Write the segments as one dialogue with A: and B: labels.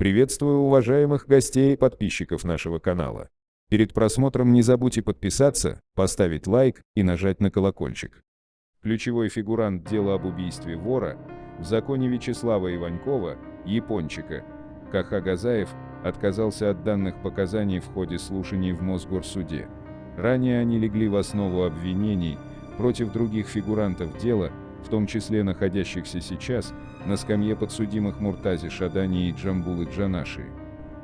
A: Приветствую уважаемых гостей и подписчиков нашего канала. Перед просмотром не забудьте подписаться, поставить лайк и нажать на колокольчик. Ключевой фигурант дела об убийстве вора в законе Вячеслава Иванькова, Япончика, Каха Газаев, отказался от данных показаний в ходе слушаний в Мосгорсуде. Ранее они легли в основу обвинений против других фигурантов дела, в том числе находящихся сейчас на скамье подсудимых Муртази Шадани и Джамбулы Джанаши.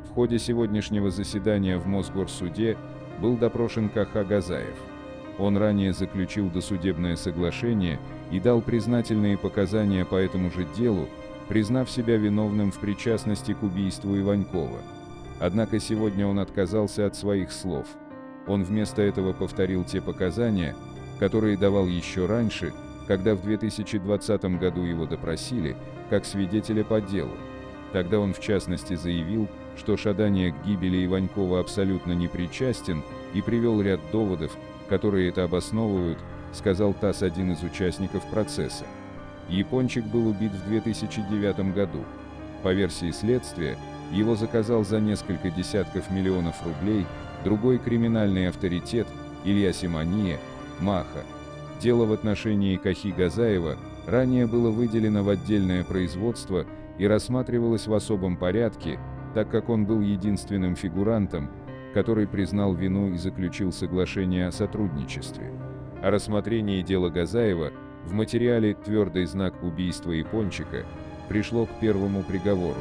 A: В ходе сегодняшнего заседания в Мосгорсуде был допрошен Каха Газаев. Он ранее заключил досудебное соглашение и дал признательные показания по этому же делу, признав себя виновным в причастности к убийству Иванькова. Однако сегодня он отказался от своих слов. Он вместо этого повторил те показания, которые давал еще раньше, когда в 2020 году его допросили, как свидетеля по делу. Тогда он в частности заявил, что Шадания к гибели Иванькова абсолютно не причастен и привел ряд доводов, которые это обосновывают, сказал ТАСС один из участников процесса. Япончик был убит в 2009 году. По версии следствия, его заказал за несколько десятков миллионов рублей другой криминальный авторитет Илья Симония, Маха. Дело в отношении Кахи Газаева ранее было выделено в отдельное производство и рассматривалось в особом порядке, так как он был единственным фигурантом, который признал вину и заключил соглашение о сотрудничестве. О рассмотрении дела Газаева в материале «Твердый знак убийства Япончика» пришло к первому приговору.